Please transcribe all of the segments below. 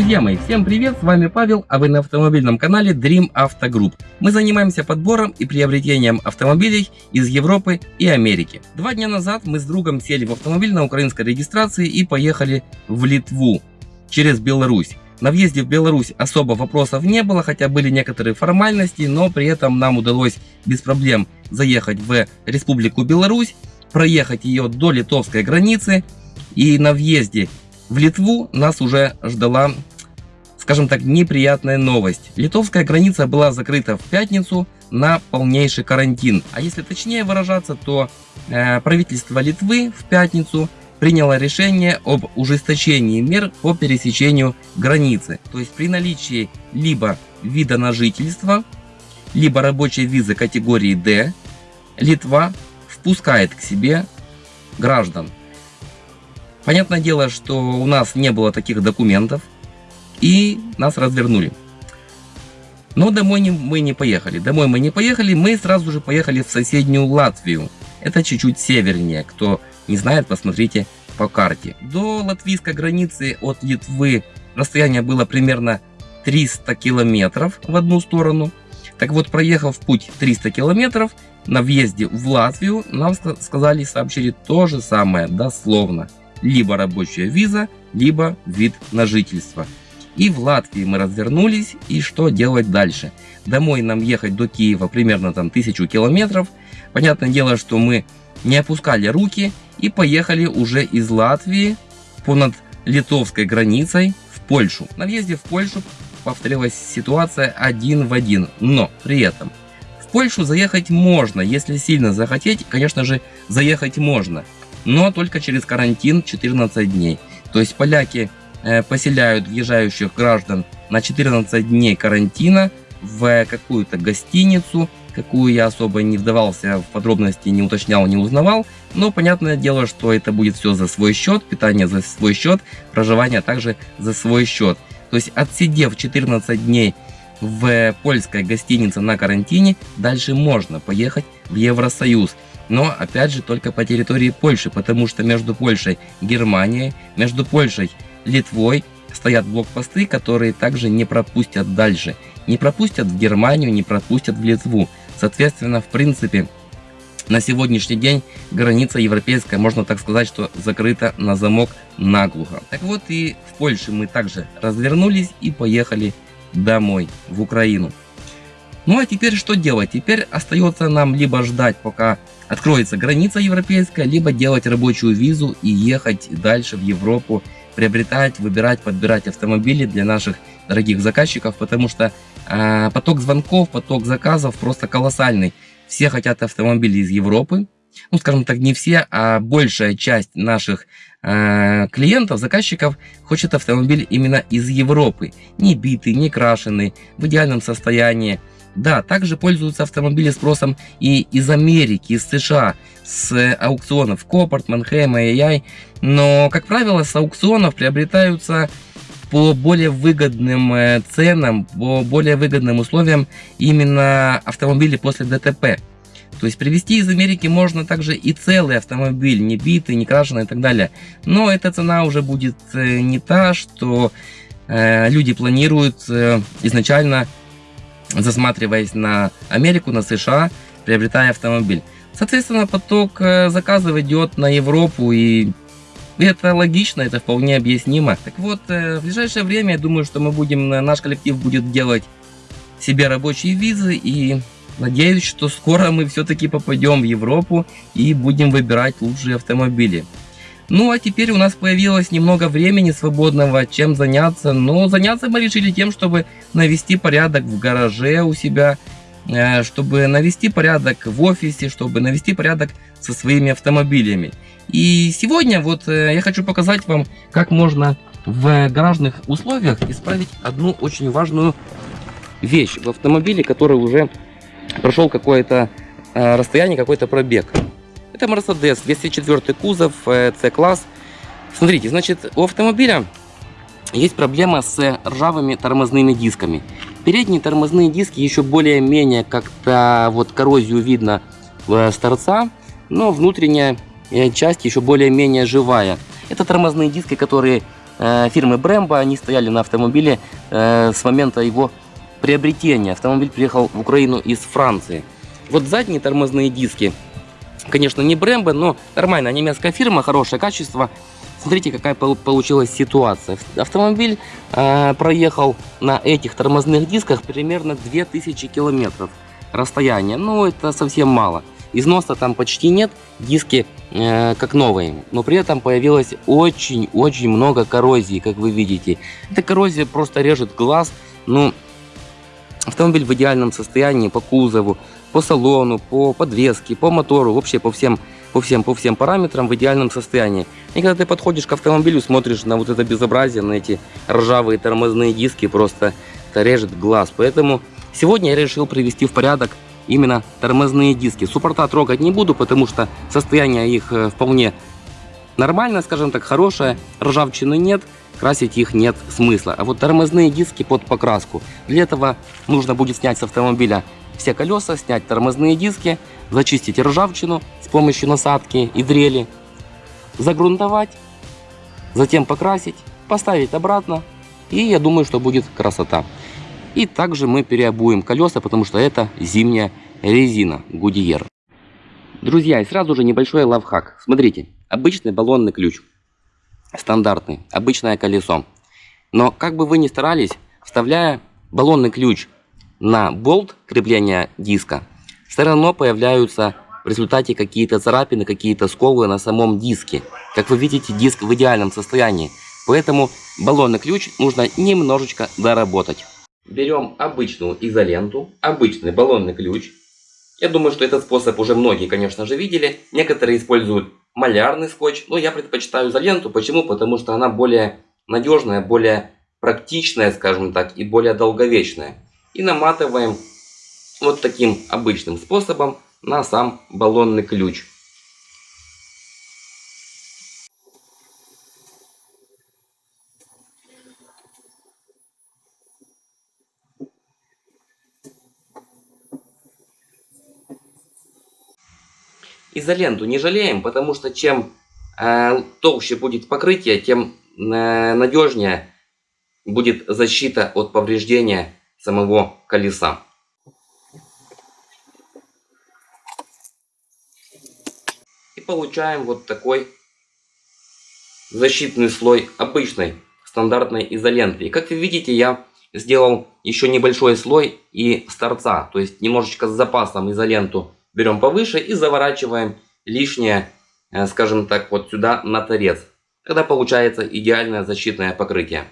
Друзья мои, всем привет, с вами Павел, а вы на автомобильном канале Dream Auto Group. Мы занимаемся подбором и приобретением автомобилей из Европы и Америки. Два дня назад мы с другом сели в автомобиль на украинской регистрации и поехали в Литву через Беларусь. На въезде в Беларусь особо вопросов не было, хотя были некоторые формальности, но при этом нам удалось без проблем заехать в Республику Беларусь, проехать ее до литовской границы и на въезде в Литву нас уже ждала, скажем так, неприятная новость. Литовская граница была закрыта в пятницу на полнейший карантин. А если точнее выражаться, то э, правительство Литвы в пятницу приняло решение об ужесточении мер по пересечению границы. То есть при наличии либо вида на жительство, либо рабочей визы категории D, Литва впускает к себе граждан. Понятное дело, что у нас не было таких документов, и нас развернули. Но домой не, мы не поехали. Домой мы не поехали, мы сразу же поехали в соседнюю Латвию. Это чуть-чуть севернее. Кто не знает, посмотрите по карте. До латвийской границы от Литвы расстояние было примерно 300 километров в одну сторону. Так вот, проехав путь 300 километров, на въезде в Латвию нам сказали, сообщили то же самое, дословно либо рабочая виза, либо вид на жительство. И в Латвии мы развернулись, и что делать дальше? Домой нам ехать до Киева примерно там тысячу километров. Понятное дело, что мы не опускали руки и поехали уже из Латвии понад литовской границей в Польшу. На въезде в Польшу повторилась ситуация один в один, но при этом в Польшу заехать можно, если сильно захотеть, конечно же, заехать можно но только через карантин 14 дней. То есть поляки поселяют въезжающих граждан на 14 дней карантина в какую-то гостиницу, какую я особо не вдавался в подробности, не уточнял, не узнавал. Но понятное дело, что это будет все за свой счет, питание за свой счет, проживание также за свой счет. То есть отсидев 14 дней в польской гостинице на карантине, дальше можно поехать в Евросоюз но опять же только по территории Польши, потому что между Польшей и Германией, между Польшей и Литвой стоят блокпосты, которые также не пропустят дальше. Не пропустят в Германию, не пропустят в Литву. Соответственно, в принципе, на сегодняшний день граница европейская, можно так сказать, что закрыта на замок наглухо. Так вот и в Польше мы также развернулись и поехали домой, в Украину. Ну а теперь что делать? Теперь остается нам либо ждать, пока откроется граница европейская, либо делать рабочую визу и ехать дальше в Европу, приобретать, выбирать, подбирать автомобили для наших дорогих заказчиков, потому что э, поток звонков, поток заказов просто колоссальный. Все хотят автомобили из Европы, ну скажем так, не все, а большая часть наших э, клиентов, заказчиков хочет автомобиль именно из Европы. Не битый, не крашеный, в идеальном состоянии, да, также пользуются автомобили спросом и из Америки, из США, с аукционов Копорт, Манхэм, AI, но, как правило, с аукционов приобретаются по более выгодным э, ценам, по более выгодным условиям именно автомобили после ДТП. То есть привезти из Америки можно также и целый автомобиль, не битый, не крашеный и так далее. Но эта цена уже будет э, не та, что э, люди планируют изначально засматриваясь на Америку, на США, приобретая автомобиль. Соответственно, поток э, заказов идет на Европу, и это логично, это вполне объяснимо. Так вот, э, в ближайшее время, я думаю, что мы будем, э, наш коллектив будет делать себе рабочие визы, и надеюсь, что скоро мы все-таки попадем в Европу и будем выбирать лучшие автомобили. Ну а теперь у нас появилось немного времени свободного, чем заняться. Но заняться мы решили тем, чтобы навести порядок в гараже у себя, э, чтобы навести порядок в офисе, чтобы навести порядок со своими автомобилями. И сегодня вот э, я хочу показать вам, как можно в гаражных условиях исправить одну очень важную вещь в автомобиле, который уже прошел какое-то э, расстояние, какой-то пробег. Это Mercedes 204 кузов, C-класс. Э, Смотрите, значит, у автомобиля есть проблема с ржавыми тормозными дисками. Передние тормозные диски еще более-менее как-то вот коррозию видно с торца, но внутренняя э, часть еще более-менее живая. Это тормозные диски, которые э, фирмы Brembo, они стояли на автомобиле э, с момента его приобретения. Автомобиль приехал в Украину из Франции. Вот задние тормозные диски, конечно, не Brembo, но нормальная немецкая фирма, хорошее качество. Смотрите, какая получилась ситуация. Автомобиль э, проехал на этих тормозных дисках примерно 2000 километров расстояние. Ну, это совсем мало. Износа там почти нет, диски э, как новые, но при этом появилось очень-очень много коррозии, как вы видите. Эта коррозия просто режет глаз. Ну, автомобиль в идеальном состоянии по кузову, по салону, по подвеске, по мотору, вообще по всем по всем, по всем параметрам в идеальном состоянии. И когда ты подходишь к автомобилю, смотришь на вот это безобразие, на эти ржавые тормозные диски, просто это режет глаз. Поэтому сегодня я решил привести в порядок именно тормозные диски. Суппорта трогать не буду, потому что состояние их э, вполне нормальное, скажем так, хорошее. Ржавчины нет, красить их нет смысла. А вот тормозные диски под покраску. Для этого нужно будет снять с автомобиля все колеса, снять тормозные диски, зачистить ржавчину с помощью насадки и дрели, загрунтовать, затем покрасить, поставить обратно. И я думаю, что будет красота. И также мы переобуем колеса, потому что это зимняя резина Goodyear. Друзья, и сразу же небольшой лавхак. Смотрите, обычный баллонный ключ. Стандартный, обычное колесо. Но как бы вы ни старались, вставляя баллонный ключ на болт крепления диска, все равно появляются в результате какие-то царапины, какие-то сколы на самом диске. Как вы видите, диск в идеальном состоянии. Поэтому баллонный ключ нужно немножечко доработать берем обычную изоленту, обычный баллонный ключ. Я думаю, что этот способ уже многие, конечно же, видели. Некоторые используют малярный скотч, но я предпочитаю изоленту. Почему? Потому что она более надежная, более практичная, скажем так, и более долговечная. И наматываем вот таким обычным способом на сам баллонный ключ. Изоленту не жалеем, потому что чем э, толще будет покрытие, тем э, надежнее будет защита от повреждения самого колеса. И получаем вот такой защитный слой обычной стандартной изоленты. И как вы видите, я сделал еще небольшой слой и с торца, то есть немножечко с запасом изоленту берем повыше и заворачиваем лишнее, э, скажем так, вот сюда на торец. Тогда получается идеальное защитное покрытие.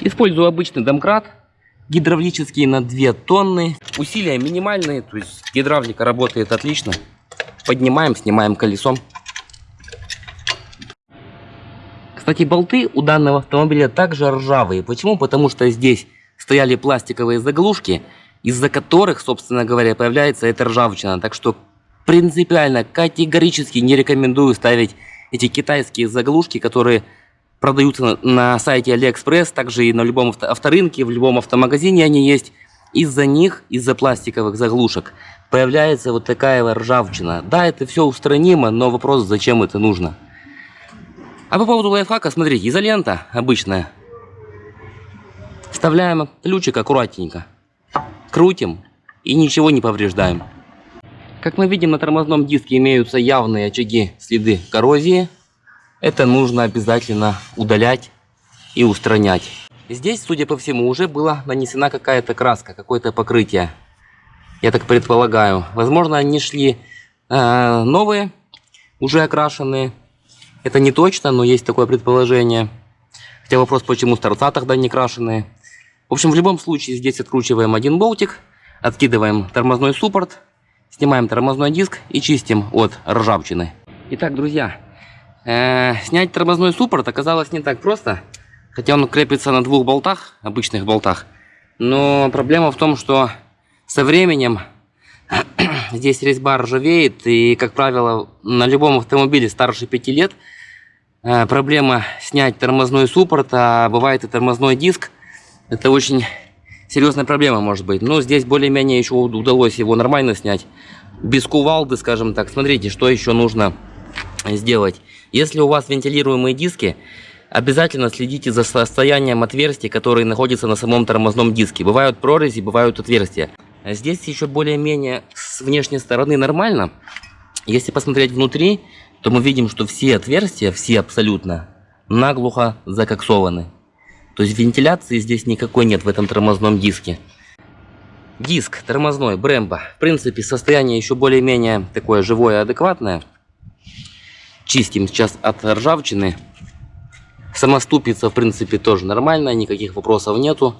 Использую обычный домкрат, гидравлический на 2 тонны. Усилия минимальные, то есть гидравлика работает отлично. Поднимаем, снимаем колесом. Кстати, болты у данного автомобиля также ржавые. Почему? Потому что здесь стояли пластиковые заглушки, из-за которых, собственно говоря, появляется эта ржавчина. Так что принципиально, категорически не рекомендую ставить эти китайские заглушки, которые продаются на сайте Алиэкспресс, также и на любом авторынке, в любом автомагазине они есть. Из-за них, из-за пластиковых заглушек, появляется вот такая ржавчина. Да, это все устранимо, но вопрос, зачем это нужно. А по поводу лайфхака, смотрите, изолента обычная. Вставляем ключик аккуратненько крутим и ничего не повреждаем. Как мы видим, на тормозном диске имеются явные очаги следы коррозии. Это нужно обязательно удалять и устранять. Здесь, судя по всему, уже была нанесена какая-то краска, какое-то покрытие. Я так предполагаю. Возможно, они шли э, новые, уже окрашенные. Это не точно, но есть такое предположение. Хотя вопрос, почему с торца тогда не крашеные. В общем, в любом случае здесь откручиваем один болтик, откидываем тормозной суппорт, снимаем тормозной диск и чистим от ржавчины. Итак, друзья, снять тормозной суппорт оказалось не так просто, хотя он крепится на двух болтах, обычных болтах. Но проблема в том, что со временем здесь резьба ржавеет, и, как правило, на любом автомобиле старше 5 лет э, проблема снять тормозной суппорт, а бывает и тормозной диск, это очень серьезная проблема может быть. Но здесь более-менее еще удалось его нормально снять. Без кувалды, скажем так. Смотрите, что еще нужно сделать. Если у вас вентилируемые диски, Обязательно следите за состоянием отверстий, которые находятся на самом тормозном диске. Бывают прорези, бывают отверстия. Здесь еще более-менее с внешней стороны нормально. Если посмотреть внутри, то мы видим, что все отверстия, все абсолютно, наглухо закоксованы. То есть вентиляции здесь никакой нет в этом тормозном диске. Диск тормозной Brembo. В принципе, состояние еще более-менее такое живое, адекватное. Чистим сейчас от ржавчины. Сама ступица, в принципе, тоже нормальная, никаких вопросов нету.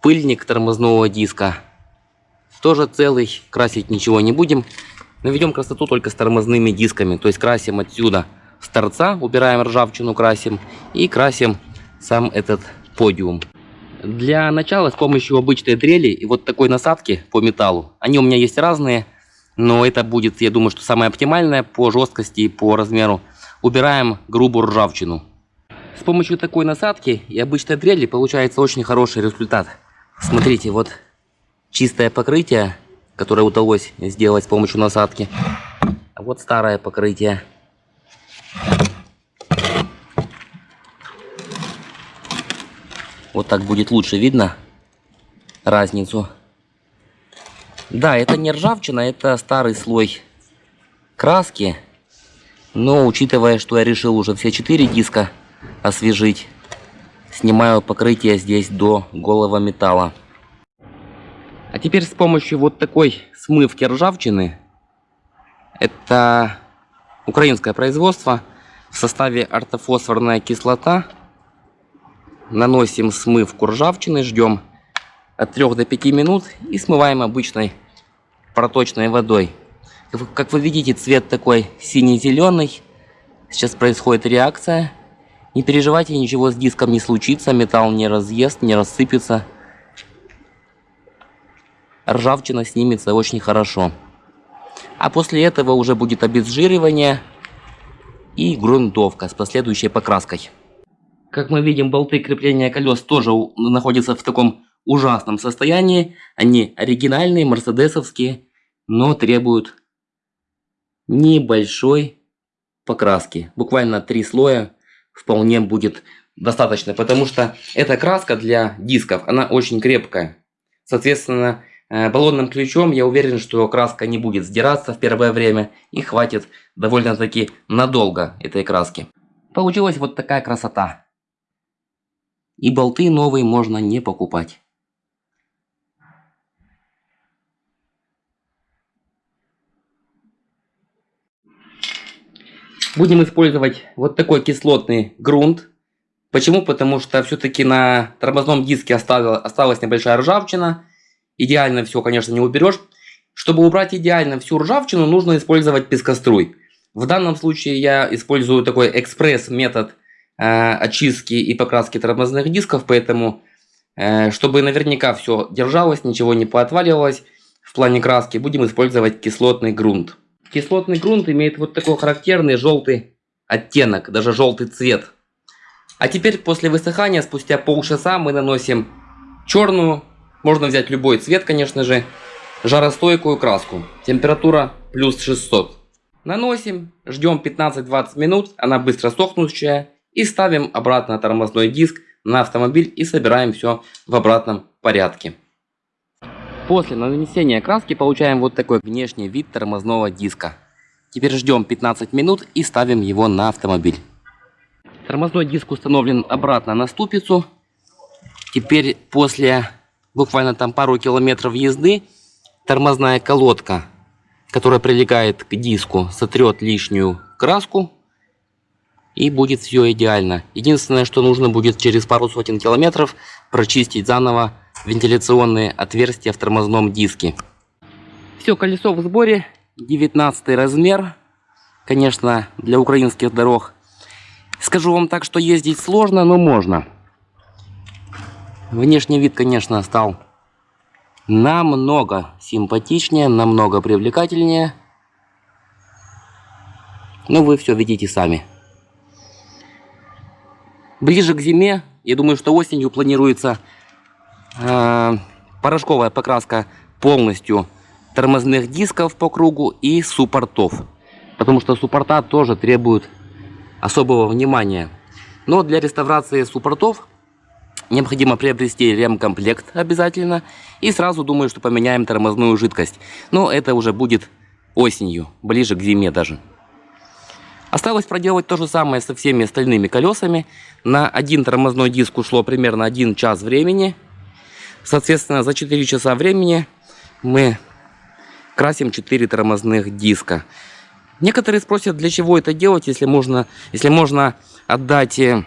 Пыльник тормозного диска тоже целый, красить ничего не будем. Наведем красоту только с тормозными дисками, то есть красим отсюда с торца, убираем ржавчину, красим и красим сам этот подиум. Для начала с помощью обычной дрели и вот такой насадки по металлу, они у меня есть разные, но это будет, я думаю, что самое оптимальное по жесткости и по размеру. Убираем грубую ржавчину. С помощью такой насадки и обычной дрели получается очень хороший результат. Смотрите, вот чистое покрытие, которое удалось сделать с помощью насадки. А вот старое покрытие. Вот так будет лучше видно разницу. Да, это не ржавчина, это старый слой краски. Но учитывая, что я решил уже все четыре диска освежить, снимаю покрытие здесь до голого металла. А теперь с помощью вот такой смывки ржавчины, это украинское производство, в составе ортофосфорная кислота, наносим смывку ржавчины, ждем от 3 до 5 минут и смываем обычной проточной водой. Как вы видите, цвет такой синий-зеленый. Сейчас происходит реакция. Не переживайте, ничего с диском не случится, металл не разъест, не рассыпется ржавчина снимется очень хорошо. А после этого уже будет обезжиривание и грунтовка с последующей покраской. Как мы видим, болты крепления колес тоже находятся в таком ужасном состоянии. Они оригинальные, мерседесовские, но требуют небольшой покраски. Буквально три слоя вполне будет достаточно, потому что эта краска для дисков, она очень крепкая. Соответственно, Э, баллонным ключом я уверен, что краска не будет сдираться в первое время и хватит довольно-таки надолго этой краски. Получилась вот такая красота. И болты новые можно не покупать. Будем использовать вот такой кислотный грунт. Почему? Потому что все-таки на тормозном диске осталась небольшая ржавчина. Идеально все, конечно, не уберешь. Чтобы убрать идеально всю ржавчину, нужно использовать пескоструй. В данном случае я использую такой экспресс-метод э, очистки и покраски тормозных дисков, поэтому, э, чтобы наверняка все держалось, ничего не поотваливалось в плане краски, будем использовать кислотный грунт. Кислотный грунт имеет вот такой характерный желтый оттенок, даже желтый цвет. А теперь после высыхания, спустя полчаса, мы наносим черную можно взять любой цвет, конечно же. Жаростойкую краску. Температура плюс 600. Наносим, ждем 15-20 минут, она быстро сохнущая. И ставим обратно тормозной диск на автомобиль и собираем все в обратном порядке. После нанесения краски получаем вот такой внешний вид тормозного диска. Теперь ждем 15 минут и ставим его на автомобиль. Тормозной диск установлен обратно на ступицу. Теперь после буквально там пару километров езды, тормозная колодка, которая прилегает к диску, сотрет лишнюю краску и будет все идеально. Единственное, что нужно будет через пару сотен километров прочистить заново вентиляционные отверстия в тормозном диске. Все, колесо в сборе, 19 размер, конечно, для украинских дорог. Скажу вам так, что ездить сложно, но можно. Внешний вид, конечно, стал намного симпатичнее, намного привлекательнее. Но вы все видите сами. Ближе к зиме, я думаю, что осенью планируется порошковая покраска полностью тормозных дисков по кругу и суппортов. Потому что суппорта тоже требуют особого внимания. Но для реставрации суппортов необходимо приобрести ремкомплект обязательно. И сразу думаю, что поменяем тормозную жидкость. Но это уже будет осенью, ближе к зиме даже. Осталось проделать то же самое со всеми остальными колесами. На один тормозной диск ушло примерно 1 час времени. Соответственно, за 4 часа времени мы красим 4 тормозных диска. Некоторые спросят, для чего это делать, если можно, если можно отдать э,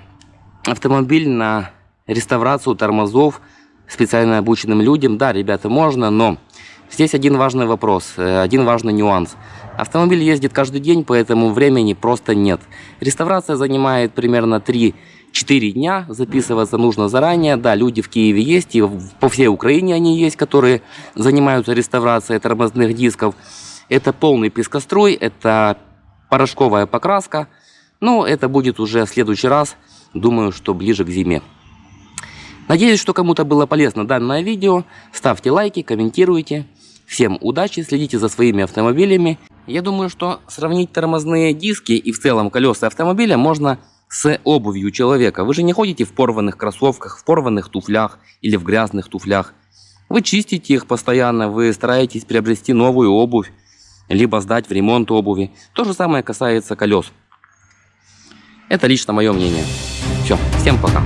автомобиль на реставрацию тормозов специально обученным людям. Да, ребята, можно, но здесь один важный вопрос, э, один важный нюанс. Автомобиль ездит каждый день, поэтому времени просто нет. Реставрация занимает примерно 3-4 дня, записываться нужно заранее. Да, люди в Киеве есть, и по всей Украине они есть, которые занимаются реставрацией тормозных дисков. Это полный пескоструй, это порошковая покраска. Но это будет уже в следующий раз, думаю, что ближе к зиме. Надеюсь, что кому-то было полезно данное видео. Ставьте лайки, комментируйте. Всем удачи, следите за своими автомобилями. Я думаю, что сравнить тормозные диски и в целом колеса автомобиля можно с обувью человека. Вы же не ходите в порванных кроссовках, в порванных туфлях или в грязных туфлях. Вы чистите их постоянно, вы стараетесь приобрести новую обувь, либо сдать в ремонт обуви. То же самое касается колес. Это лично мое мнение. Все, всем пока.